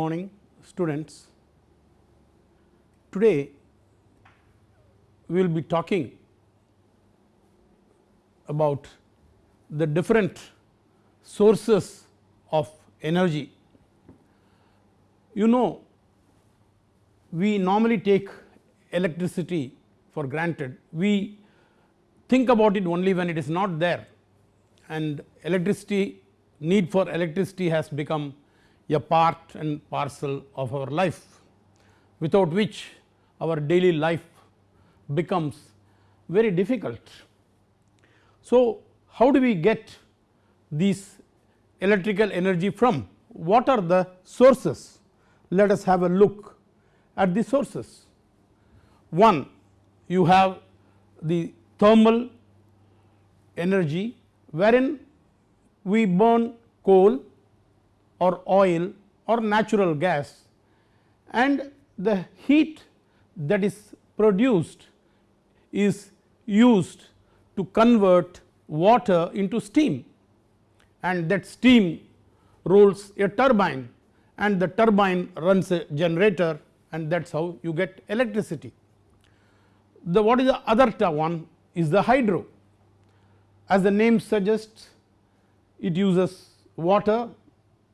morning students. Today we will be talking about the different sources of energy. You know we normally take electricity for granted, we think about it only when it is not there and electricity need for electricity has become a part and parcel of our life without which our daily life becomes very difficult. So, how do we get these electrical energy from? What are the sources? Let us have a look at the sources. One you have the thermal energy wherein we burn coal or oil or natural gas and the heat that is produced is used to convert water into steam and that steam rolls a turbine and the turbine runs a generator and that is how you get electricity. The what is the other one is the hydro as the name suggests it uses water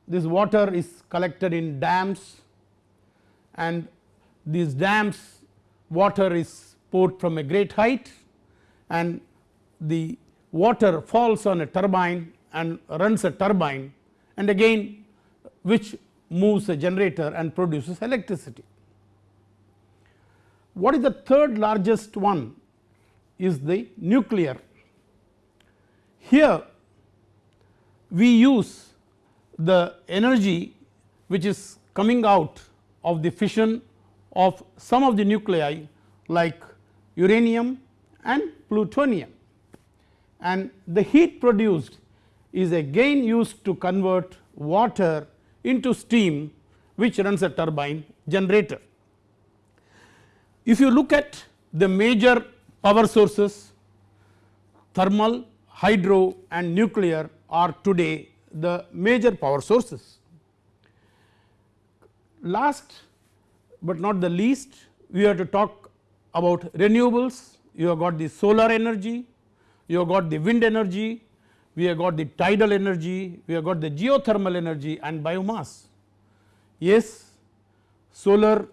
this water is collected in dams and these dams water is poured from a great height and the water falls on a turbine and runs a turbine and again which moves a generator and produces electricity. What is the third largest one is the nuclear. Here we use the energy which is coming out of the fission of some of the nuclei like uranium and plutonium and the heat produced is again used to convert water into steam which runs a turbine generator. If you look at the major power sources thermal, hydro and nuclear are today the major power sources. Last but not the least we have to talk about renewables, you have got the solar energy, you have got the wind energy, we have got the tidal energy, we have got the geothermal energy and biomass. Yes, solar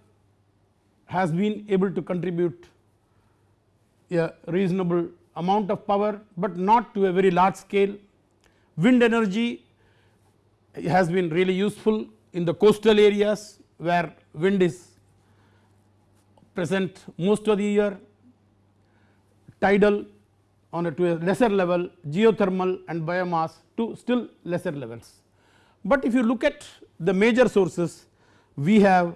has been able to contribute a reasonable amount of power, but not to a very large scale. Wind energy has been really useful in the coastal areas where wind is present most of the year, tidal on a to a lesser level, geothermal and biomass to still lesser levels. But if you look at the major sources, we have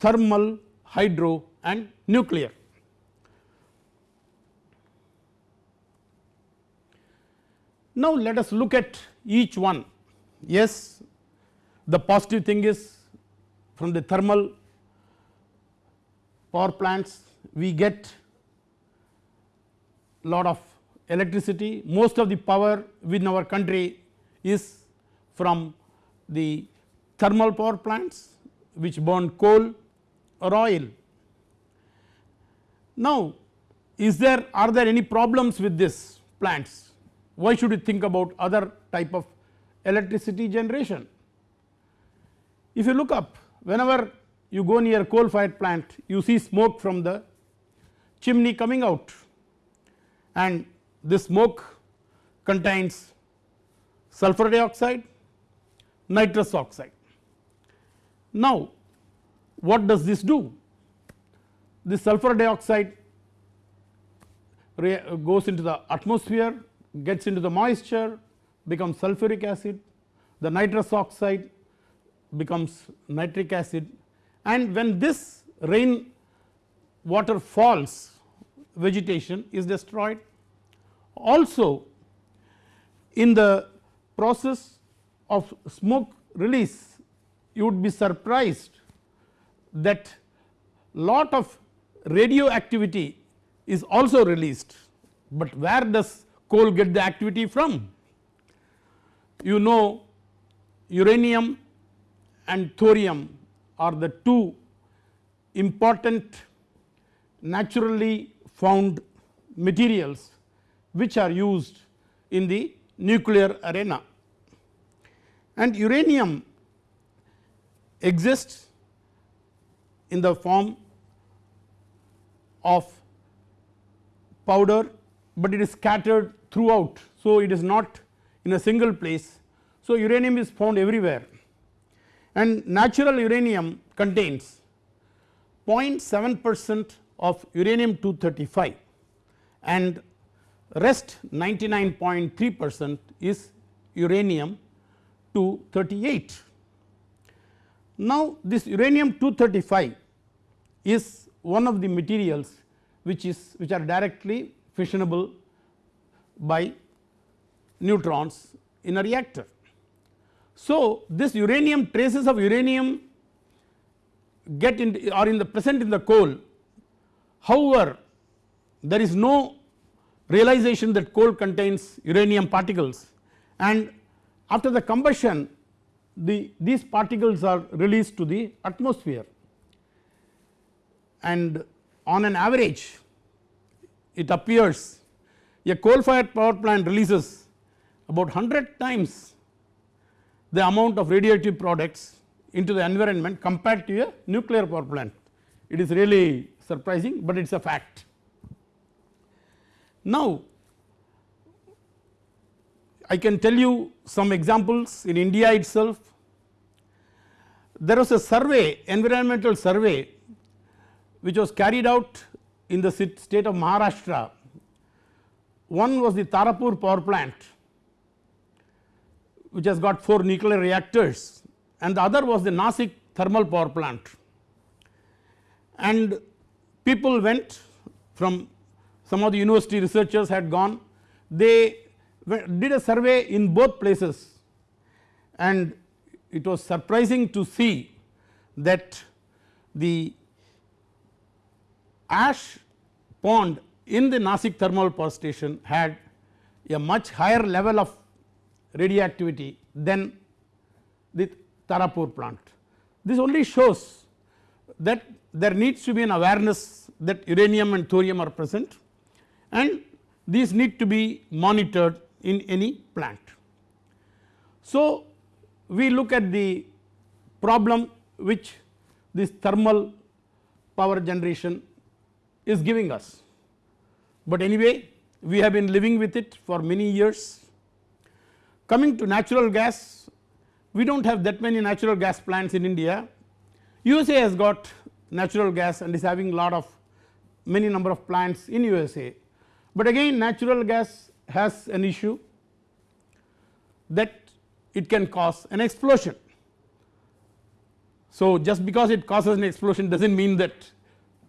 thermal, hydro and nuclear. Now let us look at each one. Yes, the positive thing is from the thermal power plants we get lot of electricity. Most of the power within our country is from the thermal power plants which burn coal or oil. Now is there are there any problems with this plants? Why should you think about other type of electricity generation. If you look up whenever you go near coal fired plant you see smoke from the chimney coming out and this smoke contains sulfur dioxide, nitrous oxide. Now what does this do? The sulfur dioxide goes into the atmosphere gets into the moisture becomes sulfuric acid, the nitrous oxide becomes nitric acid and when this rain water falls vegetation is destroyed. Also in the process of smoke release you would be surprised that lot of radioactivity is also released, but where does coal get the activity from? You know uranium and thorium are the two important naturally found materials which are used in the nuclear arena and uranium exists in the form of powder, but it is scattered throughout. So, it is not in a single place. So, uranium is found everywhere and natural uranium contains 0.7 percent of uranium 235 and rest 99.3 percent is uranium 238. Now, this uranium 235 is one of the materials which is which are directly fissionable by neutrons in a reactor. So, this uranium traces of uranium get in are in the present in the coal. However, there is no realization that coal contains uranium particles. And after the combustion the these particles are released to the atmosphere. And on an average it appears a coal fired power plant releases about 100 times the amount of radioactive products into the environment compared to a nuclear power plant. It is really surprising, but it is a fact. Now, I can tell you some examples in India itself. There was a survey environmental survey which was carried out in the state of Maharashtra. One was the Tarapur power plant which has got 4 nuclear reactors and the other was the Nasik thermal power plant. And people went from some of the university researchers had gone, they did a survey in both places and it was surprising to see that the ash pond in the Nasik thermal power station had a much higher level of radioactivity than the Tarapur plant. This only shows that there needs to be an awareness that uranium and thorium are present and these need to be monitored in any plant. So, we look at the problem which this thermal power generation is giving us, but anyway we have been living with it for many years. Coming to natural gas, we do not have that many natural gas plants in India. USA has got natural gas and is having lot of many number of plants in USA, but again natural gas has an issue that it can cause an explosion. So, just because it causes an explosion does not mean that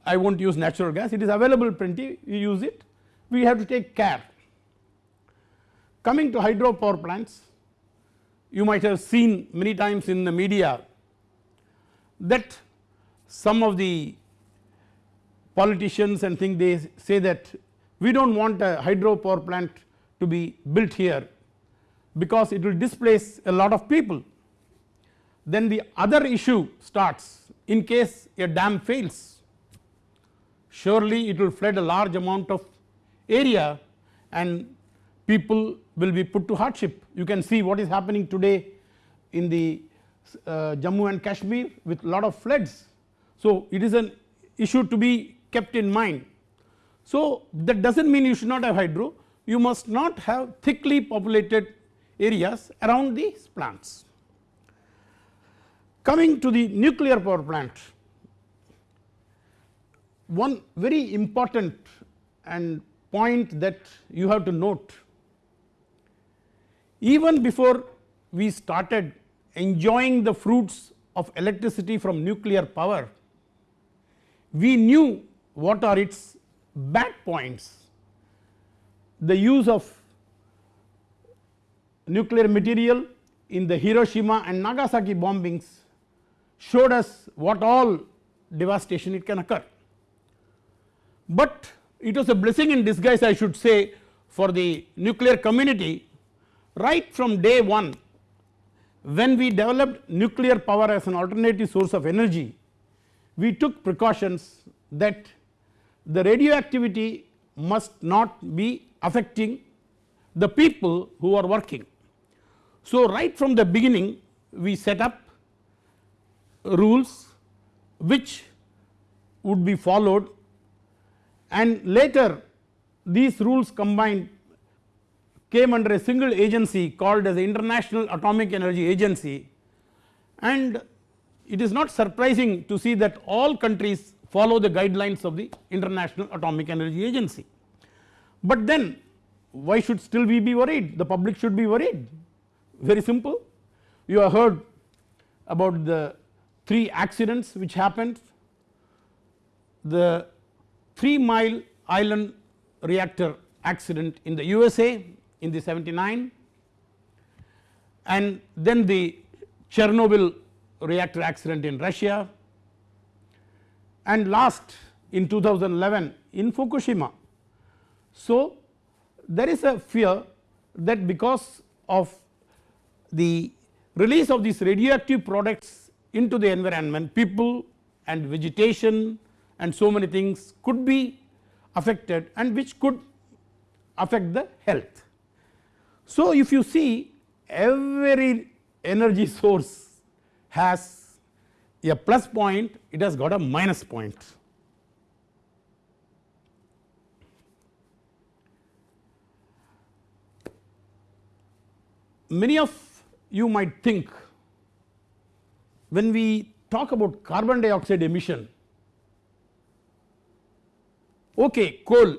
I will not use natural gas it is available plenty you use it we have to take care. Coming to hydropower plants you might have seen many times in the media that some of the politicians and think they say that we do not want a hydropower plant to be built here because it will displace a lot of people. Then the other issue starts in case a dam fails surely it will flood a large amount of area and people will be put to hardship. You can see what is happening today in the uh, Jammu and Kashmir with lot of floods. So, it is an issue to be kept in mind. So, that does not mean you should not have hydro, you must not have thickly populated areas around these plants. Coming to the nuclear power plant, one very important and point that you have to note even before we started enjoying the fruits of electricity from nuclear power we knew what are its bad points. The use of nuclear material in the Hiroshima and Nagasaki bombings showed us what all devastation it can occur. But it was a blessing in disguise I should say for the nuclear community right from day 1 when we developed nuclear power as an alternative source of energy, we took precautions that the radioactivity must not be affecting the people who are working. So, right from the beginning we set up rules which would be followed and later these rules combined came under a single agency called as the International Atomic Energy Agency. And it is not surprising to see that all countries follow the guidelines of the International Atomic Energy Agency. But then why should still we be worried? The public should be worried. Very simple. You have heard about the three accidents which happened. The 3 mile island reactor accident in the USA in the 79 and then the Chernobyl reactor accident in Russia and last in 2011 in Fukushima. So, there is a fear that because of the release of these radioactive products into the environment people and vegetation and so many things could be affected and which could affect the health. So, if you see every energy source has a plus point it has got a minus point. Many of you might think when we talk about carbon dioxide emission okay coal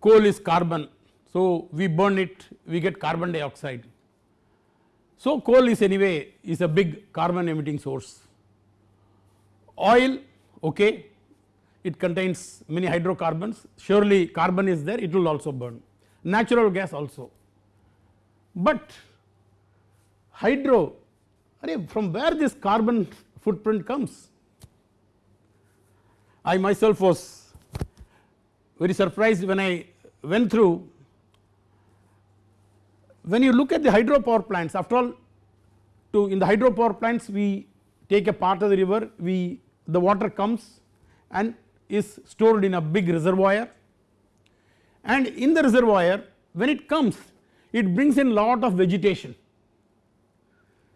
coal is carbon so we burn it we get carbon dioxide. So coal is anyway is a big carbon emitting source. Oil okay it contains many hydrocarbons. Surely carbon is there it will also burn. Natural gas also. But hydro from where this carbon footprint comes? I myself was very surprised when I went through when you look at the hydropower plants after all to in the hydropower plants we take a part of the river we the water comes and is stored in a big reservoir. And in the reservoir when it comes it brings in a lot of vegetation.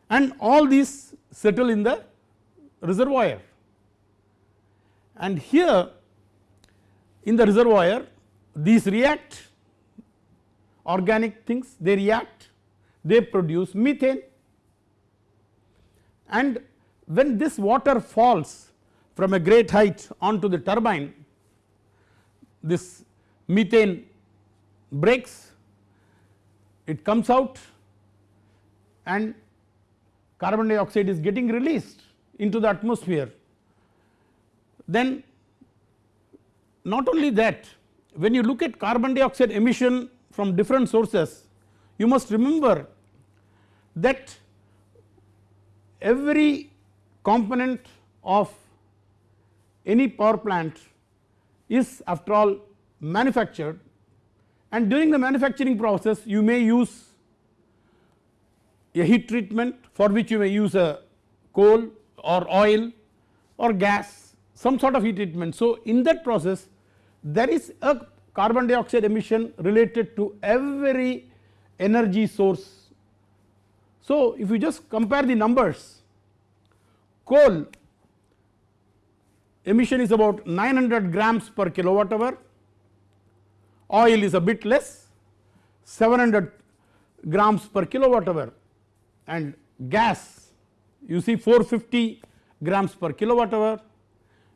And all these settle in the reservoir. And here in the reservoir these react organic things they react they produce methane and when this water falls from a great height onto the turbine this methane breaks it comes out and carbon dioxide is getting released into the atmosphere. Then not only that when you look at carbon dioxide emission from different sources you must remember that every component of any power plant is after all manufactured and during the manufacturing process you may use a heat treatment for which you may use a coal or oil or gas some sort of heat treatment. So, in that process there is a carbon dioxide emission related to every energy source. So, if you just compare the numbers coal emission is about 900 grams per kilowatt hour, oil is a bit less 700 grams per kilowatt hour and gas you see 450 grams per kilowatt hour,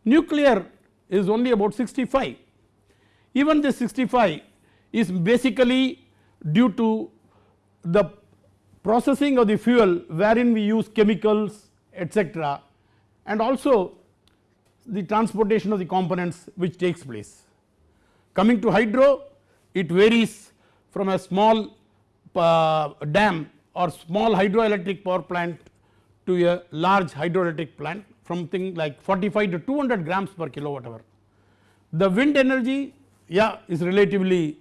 nuclear is only about 65. Even this 65 is basically due to the processing of the fuel wherein we use chemicals etc and also the transportation of the components which takes place. Coming to hydro it varies from a small uh, dam or small hydroelectric power plant to a large hydroelectric plant from thing like 45 to 200 grams per kilowatt hour. The wind energy yeah is relatively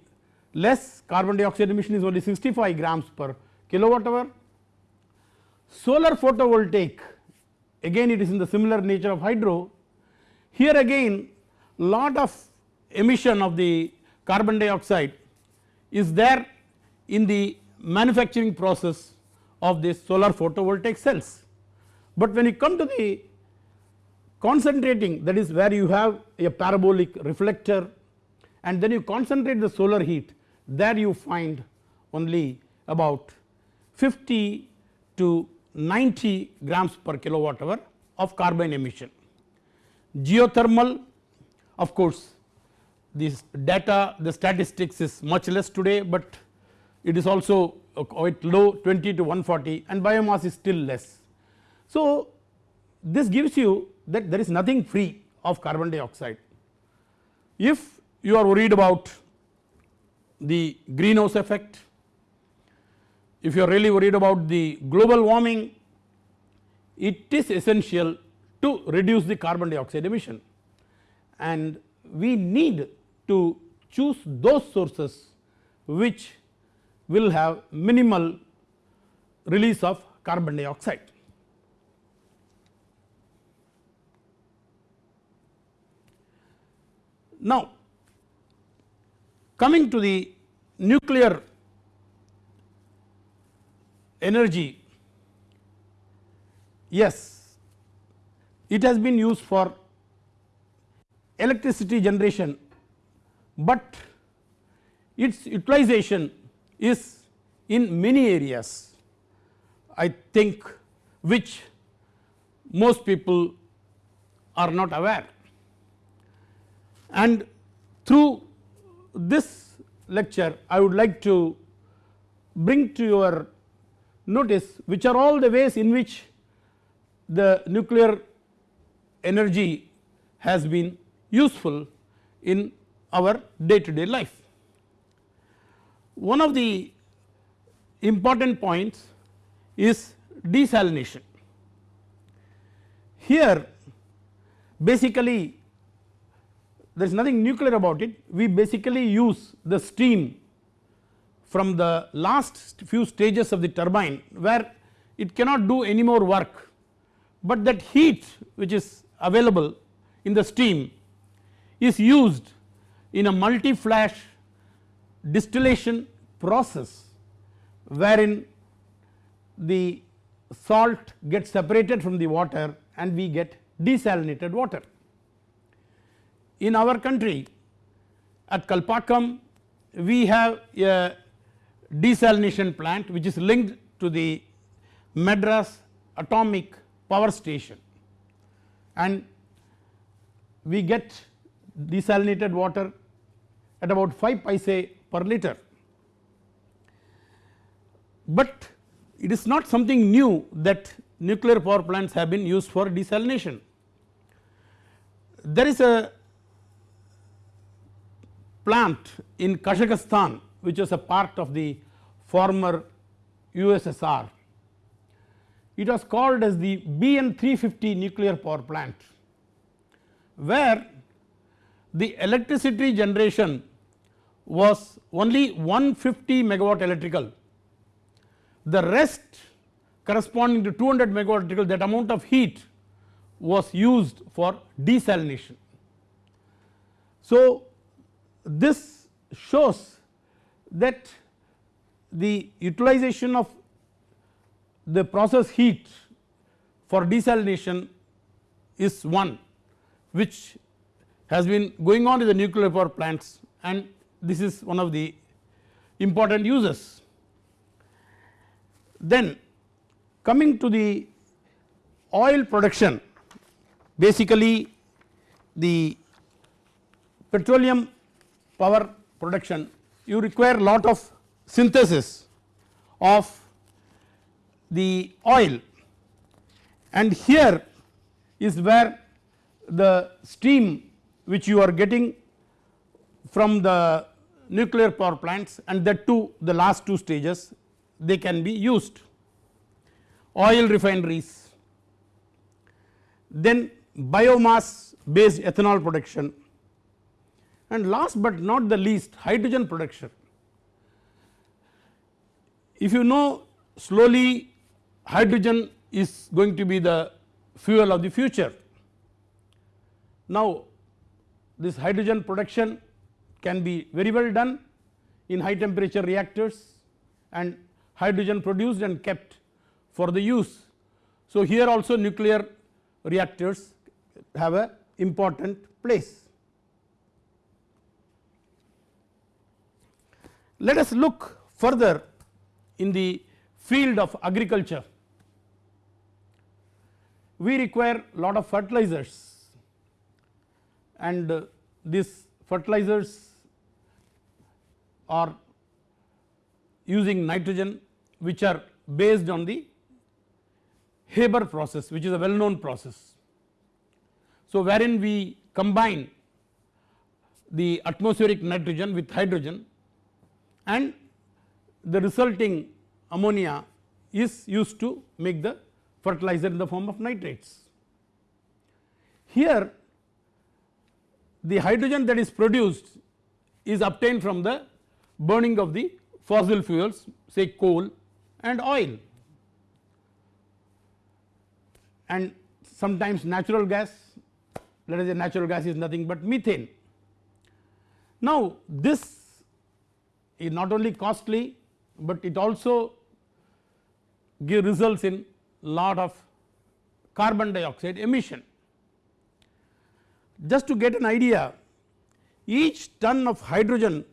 less carbon dioxide emission is only 65 grams per kilowatt hour. solar photovoltaic again it is in the similar nature of hydro. Here again lot of emission of the carbon dioxide is there in the manufacturing process of this solar photovoltaic cells. But when you come to the concentrating that is where you have a parabolic reflector and then you concentrate the solar heat there you find only about 50 to 90 grams per kilowatt hour of carbon emission. Geothermal of course this data the statistics is much less today, but it is also uh, quite low 20 to 140 and biomass is still less. So, this gives you that there is nothing free of carbon dioxide. If you are worried about the greenhouse effect, if you are really worried about the global warming, it is essential to reduce the carbon dioxide emission and we need to choose those sources which will have minimal release of carbon dioxide. Now, coming to the nuclear energy, yes, it has been used for electricity generation, but its utilization is in many areas. I think which most people are not aware. And through this lecture I would like to bring to your notice which are all the ways in which the nuclear energy has been useful in our day to day life. One of the important points is desalination. Here basically there is nothing nuclear about it. We basically use the steam from the last few stages of the turbine where it cannot do any more work, but that heat which is available in the steam is used in a multi flash distillation process wherein the salt gets separated from the water and we get desalinated water in our country at Kalpakkam we have a desalination plant which is linked to the Madras atomic power station and we get desalinated water at about 5 paise per liter. But it is not something new that nuclear power plants have been used for desalination. There is a plant in Kazakhstan which was a part of the former USSR. It was called as the BN 350 nuclear power plant where the electricity generation was only 150 megawatt electrical. The rest corresponding to 200 megawatt electrical that amount of heat was used for desalination. So, this shows that the utilization of the process heat for desalination is one which has been going on in the nuclear power plants and this is one of the important uses. Then coming to the oil production basically the petroleum power production you require a lot of synthesis of the oil. And here is where the steam which you are getting from the nuclear power plants and that too the last two stages they can be used. Oil refineries, then biomass based ethanol production and last but not the least hydrogen production. If you know slowly hydrogen is going to be the fuel of the future. Now this hydrogen production can be very well done in high temperature reactors and hydrogen produced and kept for the use. So here also nuclear reactors have a important place. Let us look further in the field of agriculture. We require lot of fertilizers and uh, these fertilizers are using nitrogen which are based on the Haber process which is a well known process. So wherein we combine the atmospheric nitrogen with hydrogen and the resulting ammonia is used to make the fertilizer in the form of nitrates. Here the hydrogen that is produced is obtained from the burning of the fossil fuels say coal and oil and sometimes natural gas let us say natural gas is nothing but methane. Now this is not only costly, but it also give results in lot of carbon dioxide emission. Just to get an idea each ton of hydrogen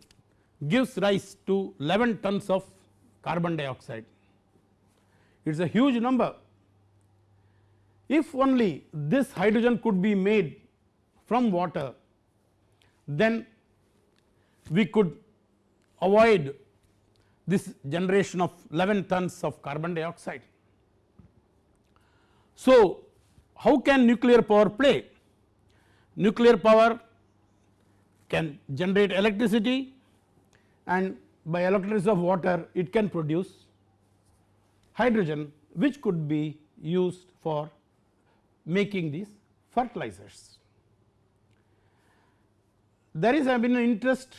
gives rise to 11 tons of carbon dioxide it is a huge number. If only this hydrogen could be made from water then we could avoid this generation of 11 tons of carbon dioxide. So, how can nuclear power play? Nuclear power can generate electricity and by electrolysis of water it can produce hydrogen which could be used for making these fertilizers. There is been an interest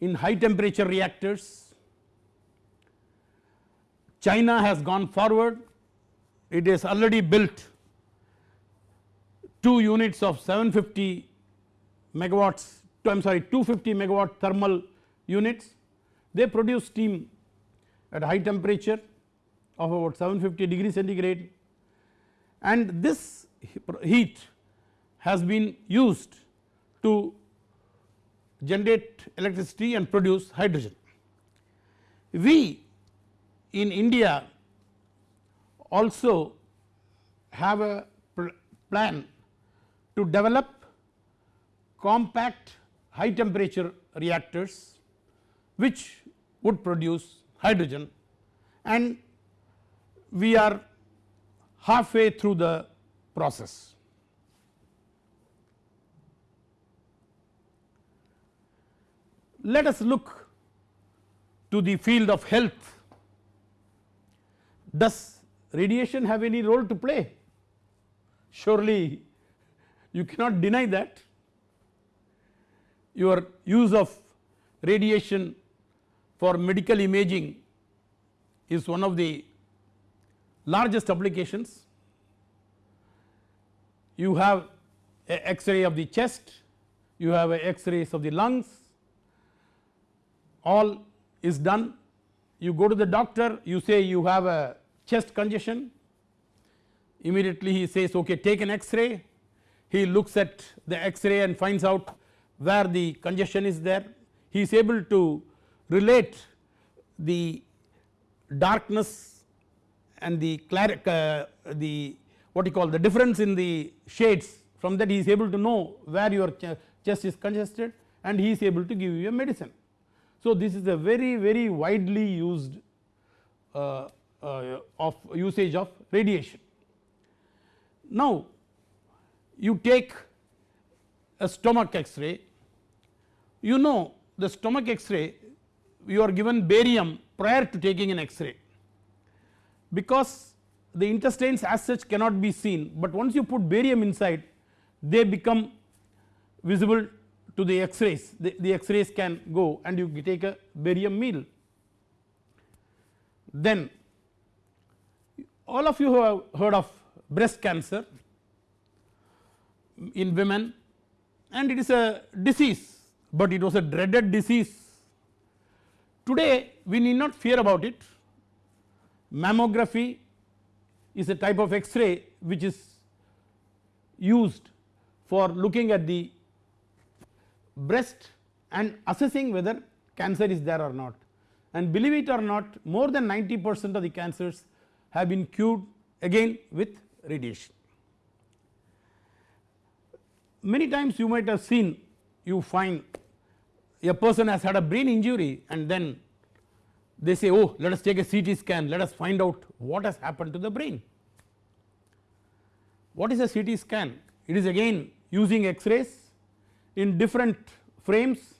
in high temperature reactors. China has gone forward, it has already built 2 units of 750 megawatts I am sorry 250 megawatt thermal units. They produce steam at high temperature of about 750 degree centigrade and this heat has been used to generate electricity and produce hydrogen. We in India also have a plan to develop compact high temperature reactors which would produce hydrogen and we are halfway through the process. Let us look to the field of health. Does radiation have any role to play? Surely you cannot deny that. Your use of radiation for medical imaging is one of the largest applications. You have a X-ray of the chest, you have X-rays of the lungs, all is done. You go to the doctor you say you have a chest congestion. Immediately he says okay take an x-ray. He looks at the x-ray and finds out where the congestion is there. He is able to relate the darkness and the uh, the what you call the difference in the shades. From that he is able to know where your ch chest is congested and he is able to give you a medicine. So, this is a very very widely used uh, uh, of usage of radiation. Now, you take a stomach x-ray, you know the stomach x-ray you are given barium prior to taking an x-ray because the intestines as such cannot be seen, but once you put barium inside they become visible to the x-rays, the, the x-rays can go and you take a barium meal. Then all of you have heard of breast cancer in women and it is a disease, but it was a dreaded disease. Today we need not fear about it. Mammography is a type of X-ray which is used for looking at the breast and assessing whether cancer is there or not and believe it or not more than 90 percent of the cancers have been cured again with radiation. Many times you might have seen you find a person has had a brain injury and then they say oh let us take a CT scan let us find out what has happened to the brain. What is a CT scan? It is again using X-rays in different frames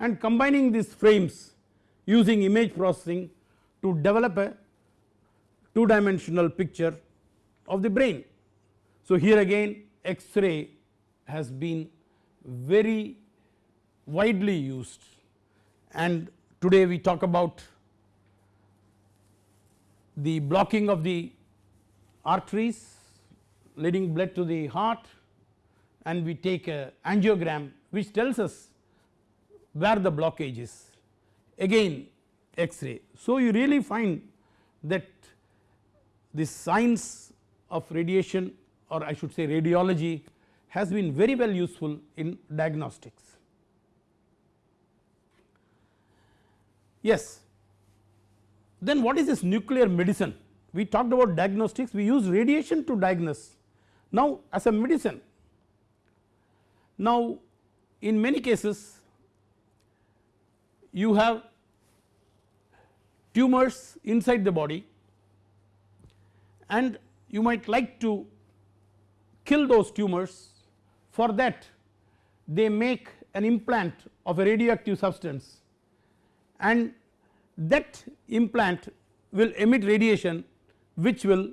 and combining these frames using image processing to develop a two dimensional picture of the brain. So, here again X-ray has been very widely used and today we talk about the blocking of the arteries leading blood to the heart and we take a angiogram which tells us where the blockage is again X-ray. So, you really find that the science of radiation or I should say radiology has been very well useful in diagnostics. Yes, then what is this nuclear medicine? We talked about diagnostics, we use radiation to diagnose. Now as a medicine, now in many cases you have tumors inside the body and you might like to kill those tumors. For that they make an implant of a radioactive substance and that implant will emit radiation which will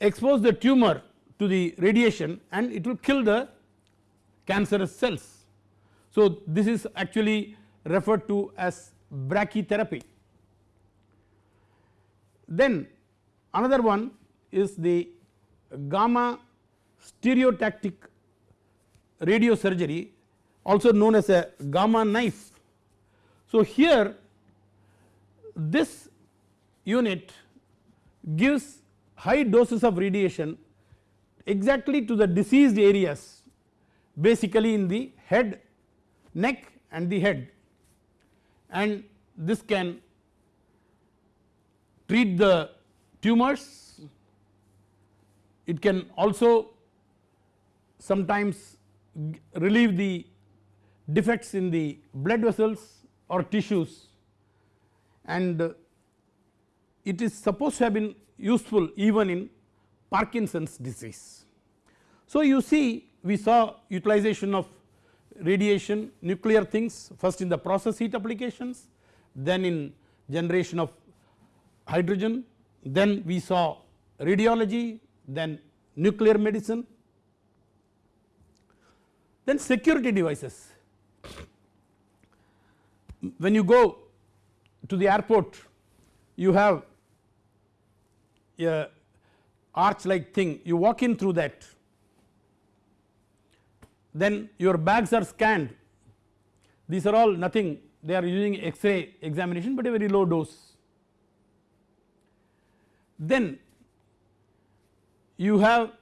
expose the tumor to the radiation and it will kill the cancerous cells. So, this is actually referred to as brachytherapy. Then another one is the gamma stereotactic radiosurgery also known as a gamma knife. So, here this unit gives high doses of radiation exactly to the diseased areas basically in the head, neck and the head. And this can treat the tumors, it can also sometimes relieve the defects in the blood vessels or tissues. And it is supposed to have been useful even in Parkinson's disease. So, you see we saw utilization of radiation nuclear things first in the process heat applications then in generation of hydrogen then we saw radiology then nuclear medicine then security devices. When you go to the airport you have a arch like thing. You walk in through that then your bags are scanned these are all nothing they are using x-ray examination but a very low dose. Then you have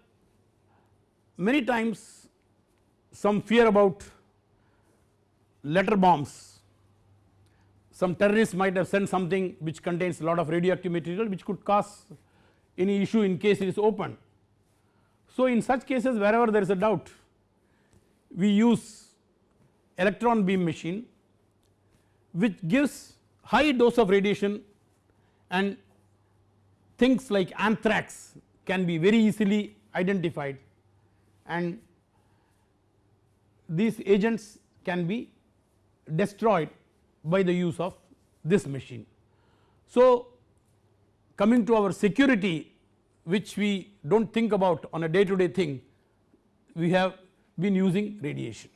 many times some fear about letter bombs some terrorists might have sent something which contains a lot of radioactive material which could cause any issue in case it is opened. So, in such cases wherever there is a doubt we use electron beam machine which gives high dose of radiation and things like anthrax can be very easily identified and these agents can be destroyed by the use of this machine. So, coming to our security which we do not think about on a day to day thing we have been using radiation.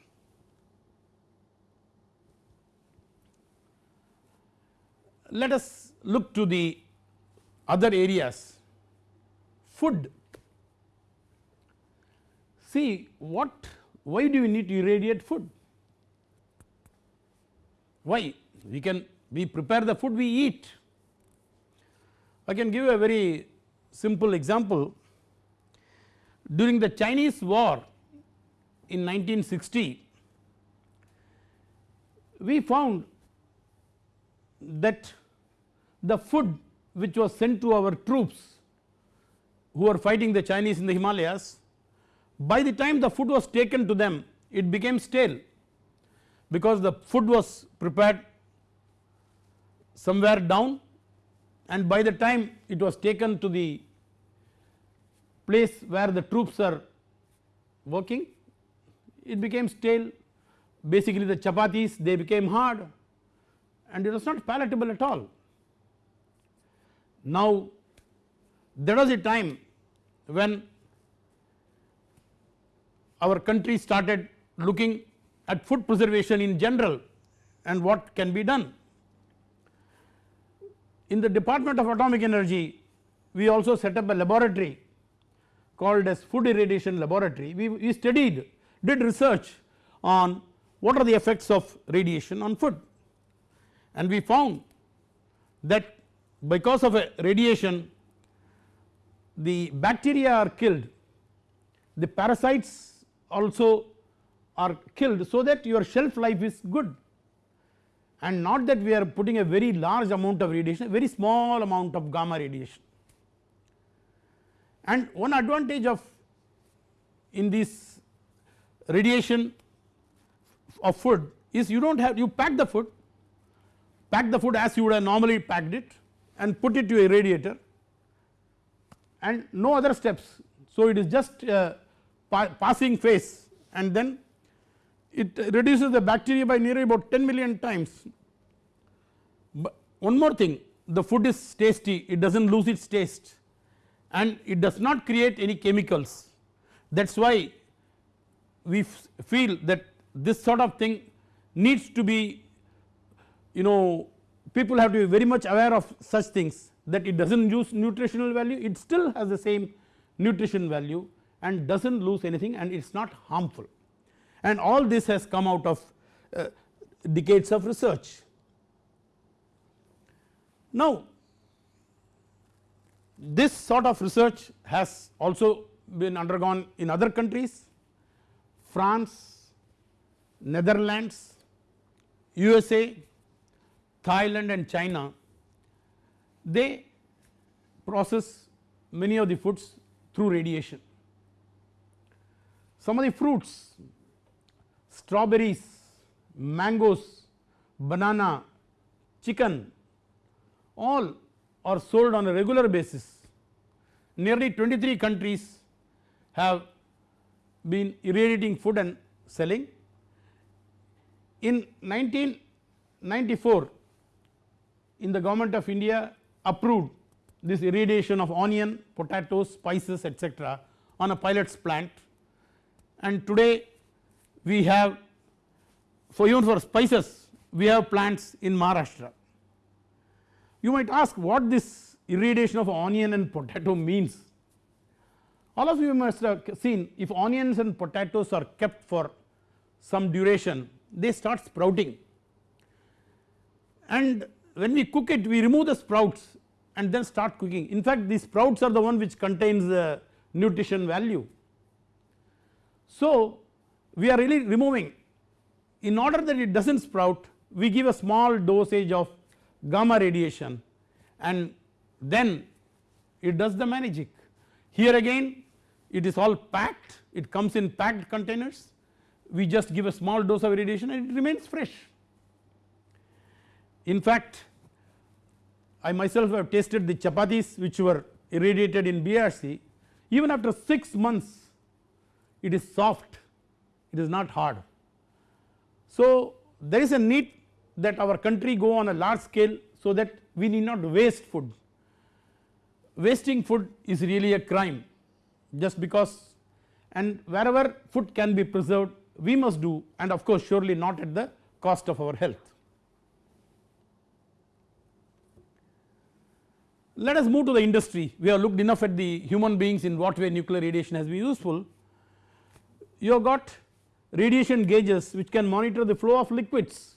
Let us look to the other areas food. See what why do we need to irradiate food? Why? We can we prepare the food we eat. I can give you a very simple example. During the Chinese war in 1960, we found that the food which was sent to our troops who were fighting the Chinese in the Himalayas, by the time the food was taken to them it became stale because the food was prepared somewhere down and by the time it was taken to the place where the troops are working it became stale basically the chapatis they became hard and it was not palatable at all. Now there was a time when our country started looking at food preservation in general and what can be done. In the Department of Atomic Energy we also set up a laboratory called as food irradiation laboratory. We, we studied did research on what are the effects of radiation on food. And we found that because of a radiation the bacteria are killed. The parasites also are killed so that your shelf life is good. And not that we are putting a very large amount of radiation very small amount of gamma radiation. And one advantage of in this radiation of food is you do not have you pack the food pack the food as you would have normally packed it and put it to a radiator and no other steps. So it is just a pa passing phase and then it reduces the bacteria by nearly about 10 million times. But one more thing the food is tasty it does not lose its taste and it does not create any chemicals that is why we feel that this sort of thing needs to be you know people have to be very much aware of such things that it does not use nutritional value it still has the same nutrition value and does not lose anything and it is not harmful and all this has come out of uh, decades of research. Now this sort of research has also been undergone in other countries France, Netherlands, USA, Thailand and China they process many of the foods through radiation. Some of the fruits strawberries, mangoes, banana, chicken all are sold on a regular basis. Nearly 23 countries have been irradiating food and selling. In 1994 in the government of India approved this irradiation of onion, potatoes, spices etc., on a pilot's plant and today we have for even for spices we have plants in Maharashtra. You might ask what this irradiation of onion and potato means. All of you must have seen if onions and potatoes are kept for some duration they start sprouting and when we cook it we remove the sprouts and then start cooking in fact these sprouts are the one which contains the nutrition value. So we are really removing in order that it does not sprout we give a small dosage of gamma radiation and then it does the magic. Here again it is all packed it comes in packed containers we just give a small dose of radiation and it remains fresh. In fact I myself have tasted the chapatis which were irradiated in BARC even after 6 months it is soft it is not hard. So there is a need that our country go on a large scale so that we need not waste food. Wasting food is really a crime just because. And wherever food can be preserved we must do and of course surely not at the cost of our health. Let us move to the industry. We have looked enough at the human beings in what way nuclear radiation has been useful. You have got radiation gauges which can monitor the flow of liquids,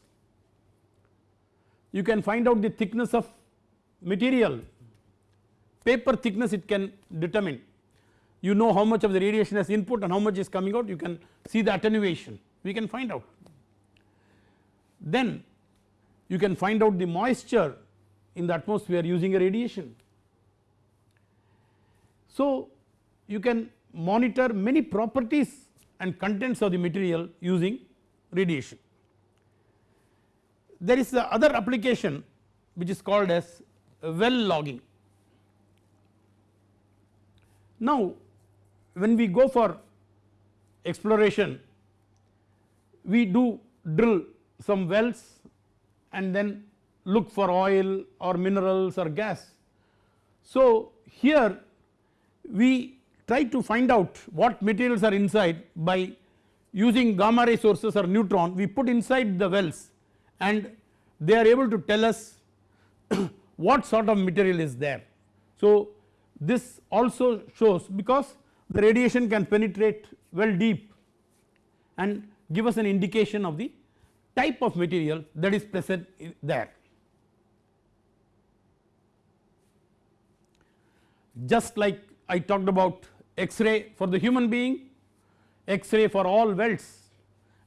you can find out the thickness of material, paper thickness it can determine, you know how much of the radiation has input and how much is coming out you can see the attenuation we can find out. Then you can find out the moisture in the atmosphere using a radiation. So you can monitor many properties and contents of the material using radiation. There is the other application which is called as well logging. Now when we go for exploration we do drill some wells and then look for oil or minerals or gas. So here we try to find out what materials are inside by using gamma ray sources or neutron we put inside the wells and they are able to tell us what sort of material is there. So this also shows because the radiation can penetrate well deep and give us an indication of the type of material that is present there. Just like I talked about X-ray for the human being, X-ray for all wells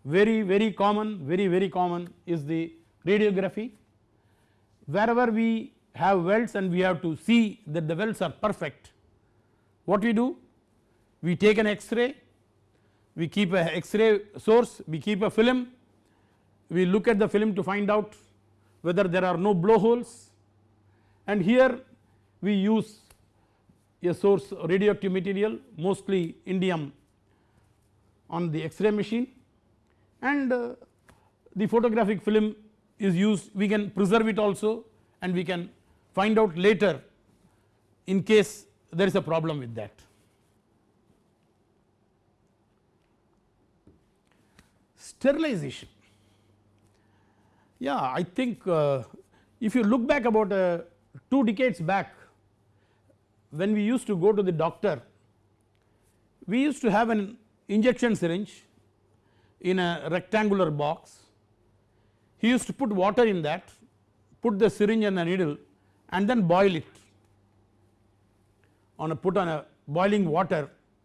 very very common very very common is the radiography. Wherever we have wells and we have to see that the wells are perfect, what we do? We take an X-ray, we keep a X-ray source, we keep a film, we look at the film to find out whether there are no blowholes. And here we use a source radioactive material mostly iridium on the X-ray machine. And uh, the photographic film is used. We can preserve it also and we can find out later in case there is a problem with that. Sterilization. Yeah I think uh, if you look back about uh, 2 decades back when we used to go to the doctor we used to have an injection syringe in a rectangular box. He used to put water in that put the syringe and the needle and then boil it on a put on a boiling water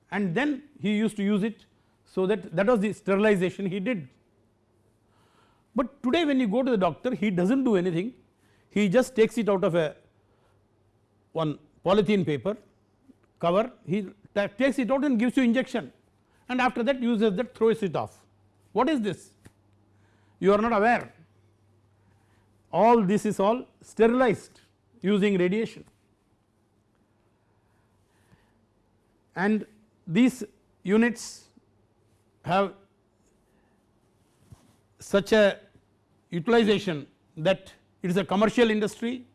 and then he used to use it so that that was the sterilization he did. But today when you go to the doctor he does not do anything he just takes it out of a one polythene paper cover he takes it out and gives you injection and after that uses that throws it off. What is this? You are not aware all this is all sterilized using radiation and these units have such a utilization that it is a commercial industry.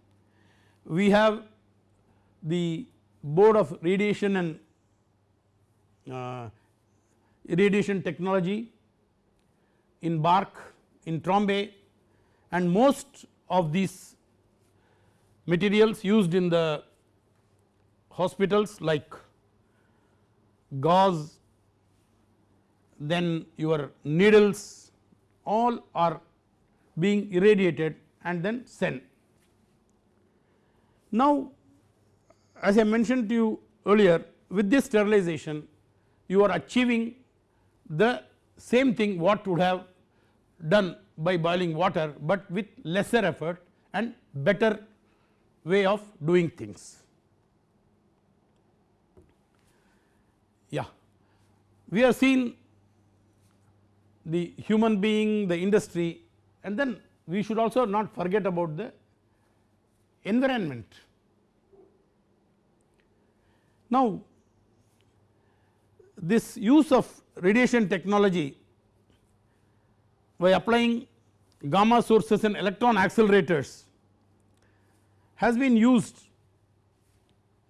We have the board of radiation and uh, radiation technology in BARC in Trombay and most of these materials used in the hospitals like gauze then your needles all are being irradiated and then sent. Now as I mentioned to you earlier with this sterilization you are achieving the same thing what would have done by boiling water, but with lesser effort and better way of doing things. Yeah, we have seen the human being, the industry and then we should also not forget about the environment. Now this use of radiation technology by applying gamma sources and electron accelerators has been used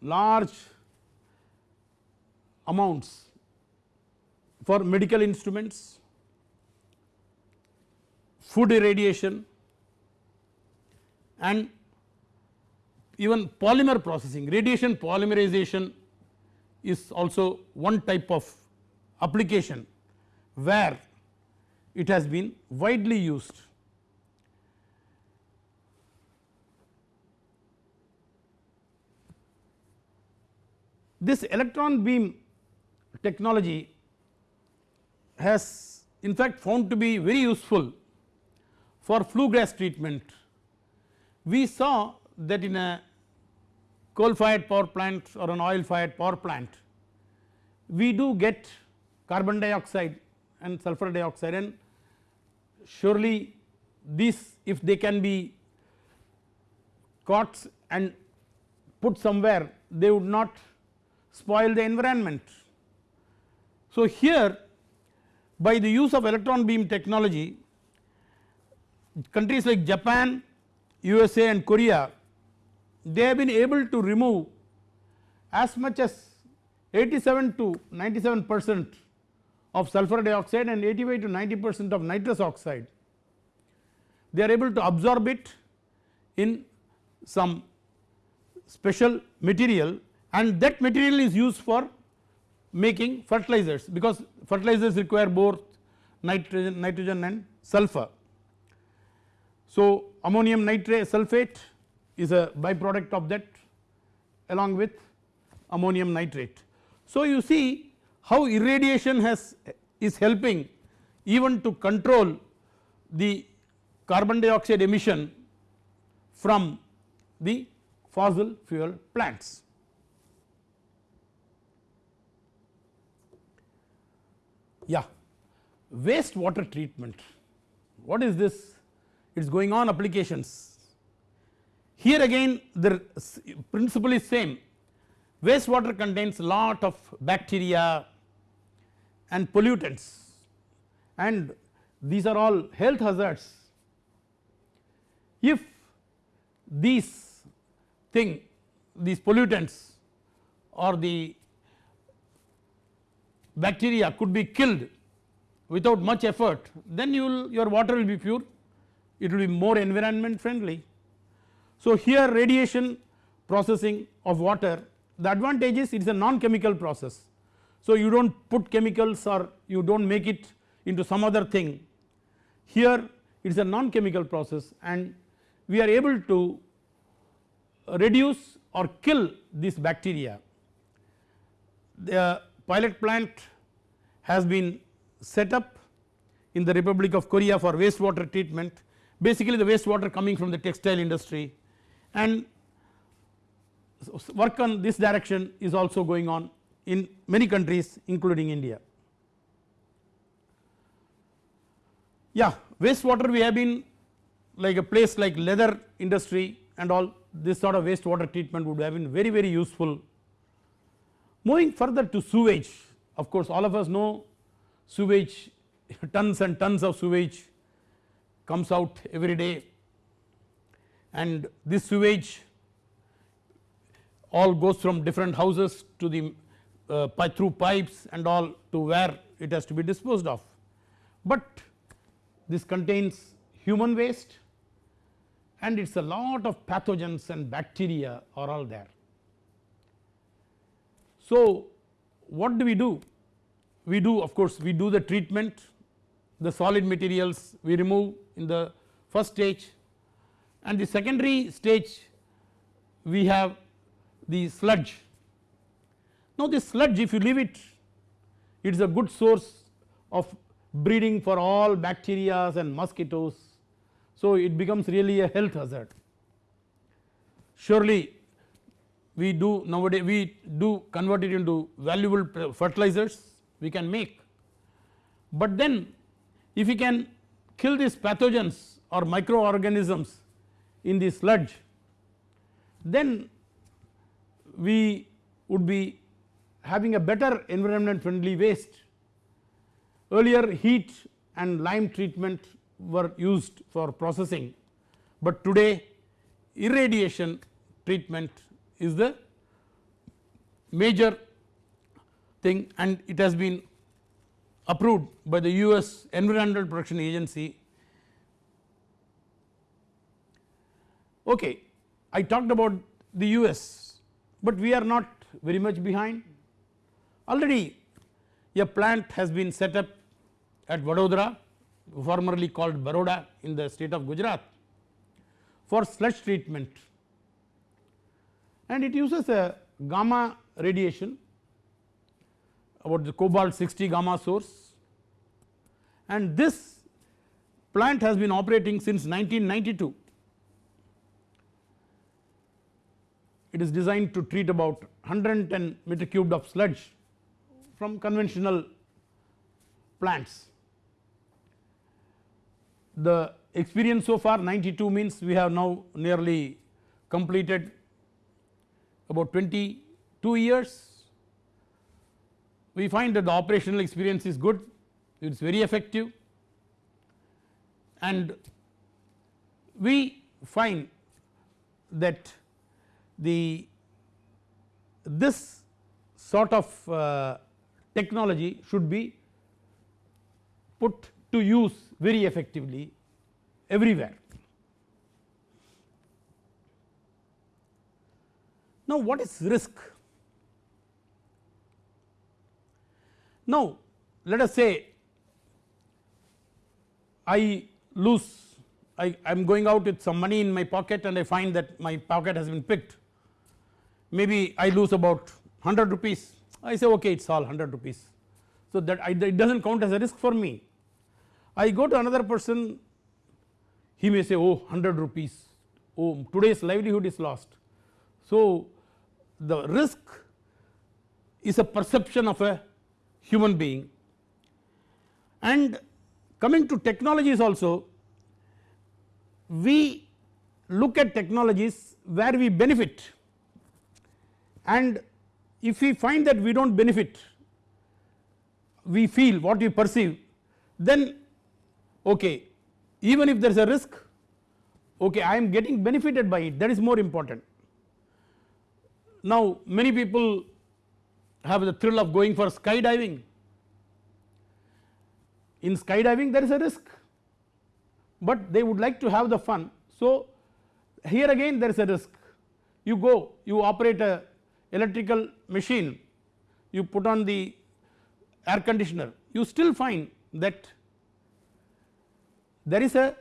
large amounts for medical instruments, food irradiation and even polymer processing radiation polymerization is also one type of application where it has been widely used. This electron beam technology has in fact found to be very useful for flue gas treatment. We saw that in a coal fired power plant or an oil fired power plant we do get carbon dioxide and sulfur dioxide and surely these if they can be caught and put somewhere they would not spoil the environment. So here by the use of electron beam technology countries like Japan, USA and Korea they have been able to remove as much as 87 to 97 percent of sulfur dioxide and 85 to 90 percent of nitrous oxide. They are able to absorb it in some special material and that material is used for making fertilizers because fertilizers require both nitrogen, nitrogen and sulfur. So ammonium nitrate sulfate is a byproduct of that along with ammonium nitrate. So you see how irradiation has is helping even to control the carbon dioxide emission from the fossil fuel plants. Yeah, waste water treatment. What is this? It is going on applications. Here again the principle is same. Wastewater contains lot of bacteria and pollutants. And these are all health hazards. If these thing these pollutants or the bacteria could be killed without much effort then you will your water will be pure it will be more environment friendly so here radiation processing of water the advantage is it is a non chemical process. So you do not put chemicals or you do not make it into some other thing here it is a non chemical process and we are able to reduce or kill this bacteria. The pilot plant has been set up in the Republic of Korea for wastewater treatment basically the wastewater coming from the textile industry and work on this direction is also going on in many countries including India. Yeah wastewater we have been like a place like leather industry and all this sort of wastewater treatment would have been very very useful. Moving further to sewage of course all of us know sewage tons and tons of sewage comes out every day and this sewage all goes from different houses to the uh, through pipes and all to where it has to be disposed of. But this contains human waste and it is a lot of pathogens and bacteria are all there. So what do we do? We do of course we do the treatment the solid materials we remove in the first stage and the secondary stage we have the sludge. Now this sludge if you leave it it is a good source of breeding for all bacteria and mosquitoes so it becomes really a health hazard. Surely we do nowadays we do convert it into valuable fertilizers we can make but then if we can kill these pathogens or microorganisms in the sludge then we would be having a better environment friendly waste. Earlier heat and lime treatment were used for processing, but today irradiation treatment is the major thing and it has been approved by the US Environmental Protection Agency Okay, I talked about the US, but we are not very much behind. Already a plant has been set up at Vadodara formerly called Baroda in the state of Gujarat for sludge treatment and it uses a gamma radiation about the cobalt 60 gamma source and this plant has been operating since 1992. It is designed to treat about 110 meter cubed of sludge from conventional plants. The experience so far 92 means we have now nearly completed about 22 years. We find that the operational experience is good, it is very effective and we find that the this sort of uh, technology should be put to use very effectively everywhere. Now what is risk? Now let us say I lose I am going out with some money in my pocket and I find that my pocket has been picked maybe I lose about 100 rupees I say okay it is all 100 rupees. So that I, it does not count as a risk for me. I go to another person he may say oh 100 rupees oh today's livelihood is lost. So the risk is a perception of a human being. And coming to technologies also we look at technologies where we benefit. And if we find that we do not benefit we feel what we perceive then okay even if there is a risk okay I am getting benefited by it. That is more important. Now many people have the thrill of going for skydiving. In skydiving there is a risk but they would like to have the fun. So here again there is a risk. You go you operate a electrical machine you put on the air conditioner you still find that there is a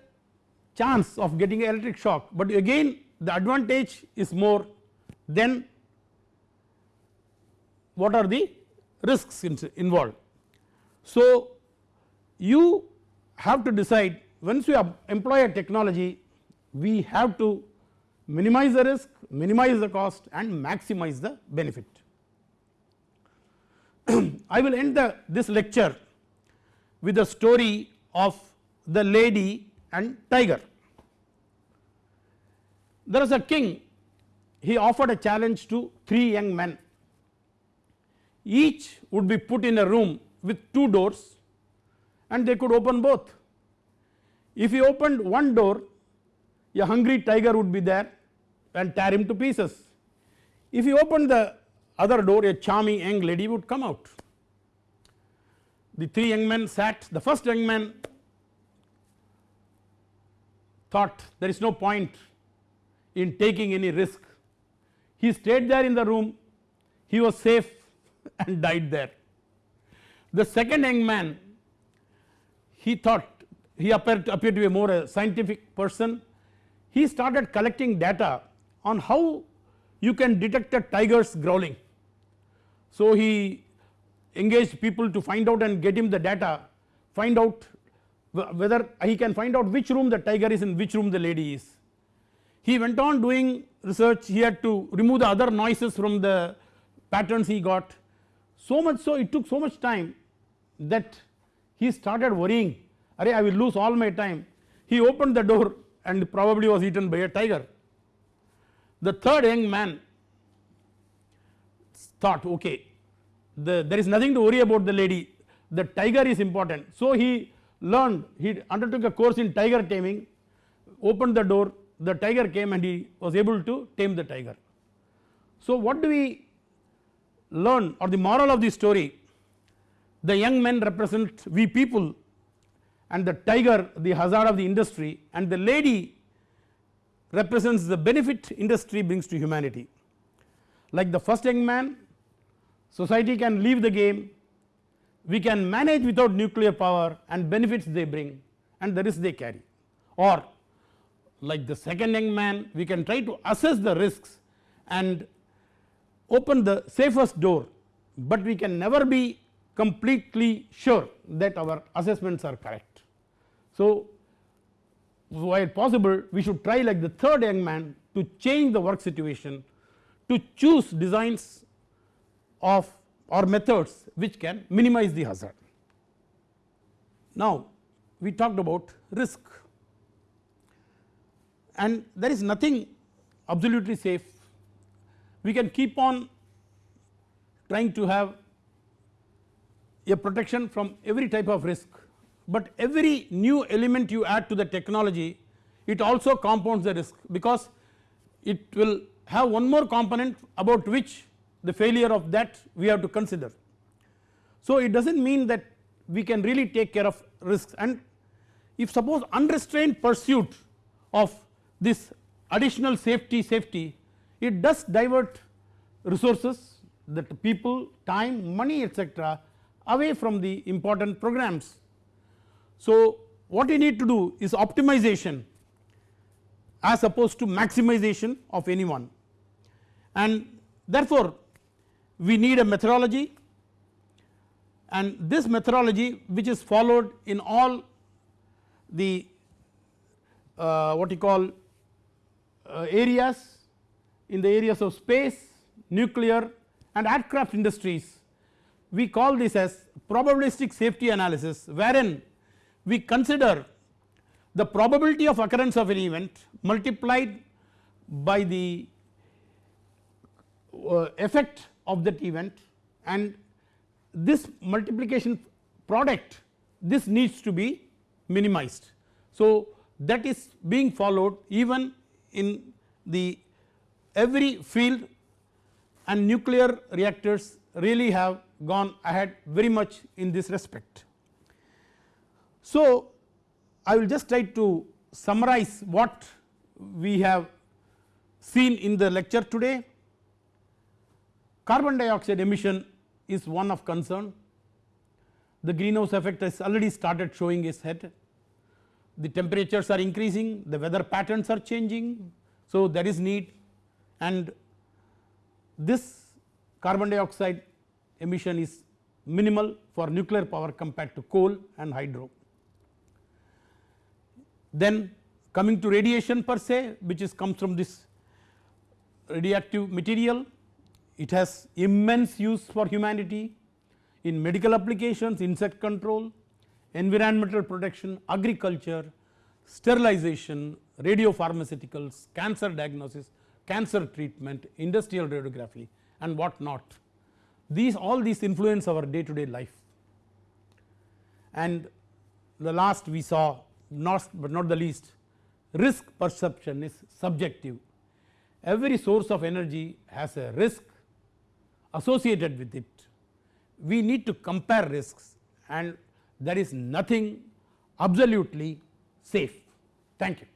chance of getting electric shock. But again the advantage is more than what are the risks involved. So you have to decide once you employ a technology we have to minimize the risk, minimize the cost and maximize the benefit. I will end the, this lecture with a story of the lady and tiger. There was a king he offered a challenge to 3 young men each would be put in a room with 2 doors and they could open both. If he opened one door a hungry tiger would be there and tear him to pieces. If he opened the other door a charming young lady would come out. The 3 young men sat the first young man thought there is no point in taking any risk. He stayed there in the room, he was safe and died there. The second young man he thought he appeared, appeared to be more a scientific person, he started collecting data on how you can detect a tiger's growling. So he engaged people to find out and get him the data, find out whether he can find out which room the tiger is in which room the lady is. He went on doing research he had to remove the other noises from the patterns he got so much so it took so much time that he started worrying Array I will lose all my time he opened the door and probably was eaten by a tiger. The third young man thought okay the, there is nothing to worry about the lady the tiger is important so he learned he undertook a course in tiger taming opened the door the tiger came and he was able to tame the tiger. So what do we learn or the moral of the story the young men represent we people and the tiger the hazard of the industry and the lady represents the benefit industry brings to humanity. Like the first young man society can leave the game, we can manage without nuclear power and benefits they bring and the risk they carry or like the second young man we can try to assess the risks and open the safest door, but we can never be completely sure that our assessments are correct. So, while possible we should try like the third young man to change the work situation to choose designs of or methods which can minimize the hazard. Now, we talked about risk and there is nothing absolutely safe. We can keep on trying to have a protection from every type of risk, but every new element you add to the technology it also compounds the risk because it will have one more component about which the failure of that we have to consider. So, it does not mean that we can really take care of risks and if suppose unrestrained pursuit of this additional safety safety it does divert resources that people time money etc away from the important programs. So, what we need to do is optimization as opposed to maximization of any one and therefore, we need a methodology and this methodology which is followed in all the uh, what you call uh, areas in the areas of space, nuclear and aircraft industries. We call this as probabilistic safety analysis wherein we consider the probability of occurrence of an event multiplied by the uh, effect of that event and this multiplication product this needs to be minimized. So, that is being followed even in the every field and nuclear reactors really have gone ahead very much in this respect. So, I will just try to summarize what we have seen in the lecture today. Carbon dioxide emission is one of concern. The greenhouse effect has already started showing its head. The temperatures are increasing, the weather patterns are changing. So, there is need and this carbon dioxide emission is minimal for nuclear power compared to coal and hydro. Then coming to radiation per se which is comes from this radioactive material it has immense use for humanity in medical applications, insect control, environmental protection, agriculture, sterilization, radiopharmaceuticals, cancer diagnosis, cancer treatment, industrial radiography and what not. These all these influence our day to day life and the last we saw not but not the least risk perception is subjective. Every source of energy has a risk associated with it. We need to compare risks and there is nothing absolutely safe. Thank you.